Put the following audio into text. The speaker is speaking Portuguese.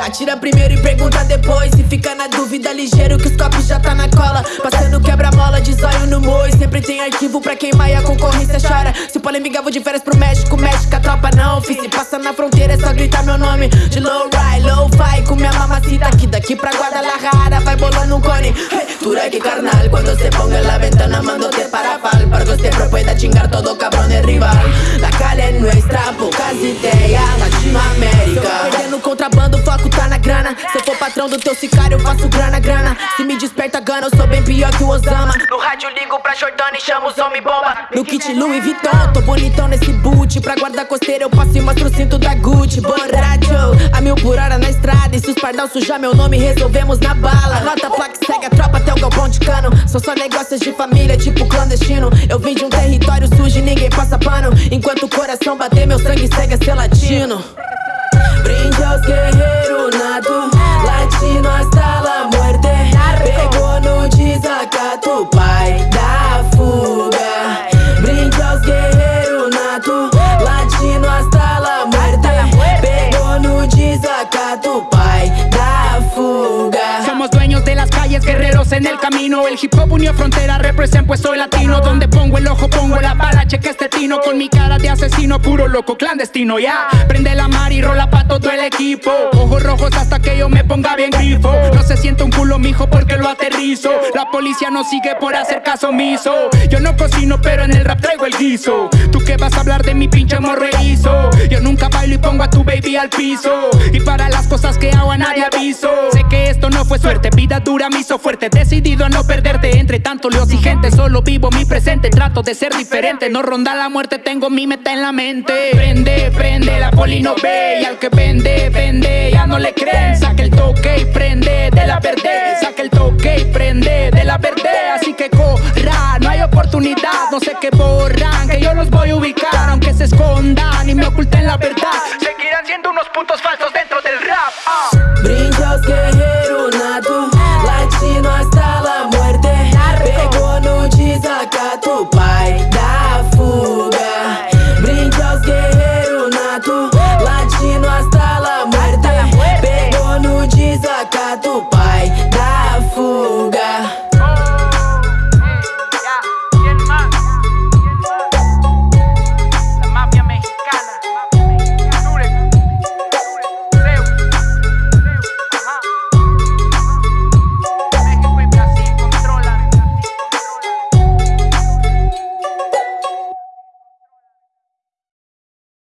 Atira primeiro e pergunta depois. Se fica na dúvida, ligeiro que os copos já tá na cola. Passando quebra-mola de zóio no moi. Sempre tem arquivo pra queimar e a concorrência chora. Se polêmica, vou de férias pro México México, a tropa não. Fiz Se passa na fronteira é só gritar meu nome. De low ride, low fi com minha mamacita. Aqui daqui pra Guadalajara vai bolando um cone. Hey, que carnal, quando se ponga en la ventana Mándote para pal, Pargo siempre pueda chingar todo cabrón de rival. La calle es Patrão do teu sicário, eu faço grana, grana. Se me desperta gana, eu sou bem pior que o Osama. No rádio ligo pra Jordana e chamo os homem bomba. No kit Louis Vuitton, tô bonitão nesse boot. Pra guardar costeira eu passo e mostro o cinto da Gucci. Borracho, a mil por hora na estrada. E se os pardal sujar meu nome, resolvemos na bala. Nota placa, segue a tropa até o galpão de cano. São só negócios de família, tipo clandestino. Eu vim de um território sujo e ninguém passa pano. Enquanto o coração bater, meu sangue segue a ser latino de las calles, guerreros en el camino. El hip hop unió frontera, represent pues soy latino. Donde pongo el ojo, pongo la bala, cheque este tino. Con mi cara de asesino, puro loco, clandestino, ya. Prende la mar y rola pa' todo el equipo. Ojos rojos hasta que yo me ponga bien grifo. No se siente un culo, mijo, porque lo aterrizo. La policía no sigue por hacer caso omiso. Yo no cocino, pero en el rap traigo el guiso. ¿Tú qué vas a hablar de mi pinche morreízo? Bailo y pongo a tu baby al piso. Y para las cosas que hago a nadie aviso. Sé que esto no fue suerte, vida dura me hizo fuerte. Decidido a no perderte entre tanto leos y gente Solo vivo mi presente, trato de ser diferente. No ronda la muerte, tengo mi meta en la mente. Prende, prende, la poli no ve. Y al que vende, vende, ya no le creen Saca el toque y prende de la verde. Saca el toque y prende de la verde. Así que corra, no hay oportunidad. No sé qué borran, que yo los voy a ubicar. Aunque Nós hasta la muerte Pegou no desacato, pai.